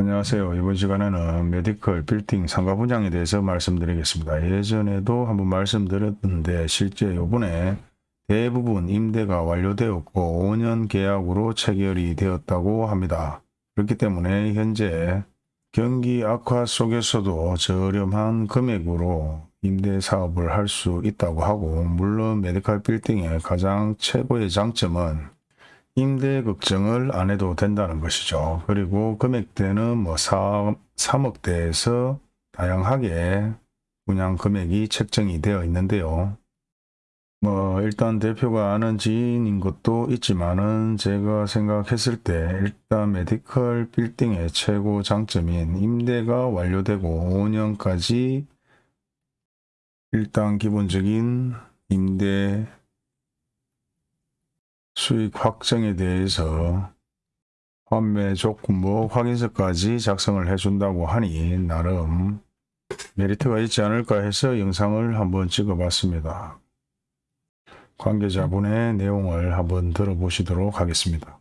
안녕하세요. 이번 시간에는 medical 빌딩 상가 분양에 대해서 말씀드리겠습니다. 예전에도 한번 말씀드렸는데 실제 요번에 대부분 임대가 완료되었고 5년 계약으로 체결이 되었다고 합니다. 그렇기 때문에 현재 경기 악화 속에서도 저렴한 금액으로 임대 사업을 할 수 있다고 하고 물론 medical 빌딩의 가장 최고의 장점은 임대 걱정을 안 해도 된다는 것이죠. 그리고 금액대는 뭐 4, 3억대에서 다양하게 분양 금액이 책정이 되어 있는데요. 뭐 일단 대표가 아는 지인인 것도 있지만은 제가 생각했을 때 일단 메디컬 빌딩의 최고 장점인 임대가 완료되고 5년까지 일단 기본적인 임대 수익 확정에 대해서 판매 조건부 확인서까지 작성을 해준다고 하니 나름 메리트가 있지 않을까 해서 영상을 한번 찍어봤습니다. 관계자분의 내용을 한번 들어보시도록 하겠습니다.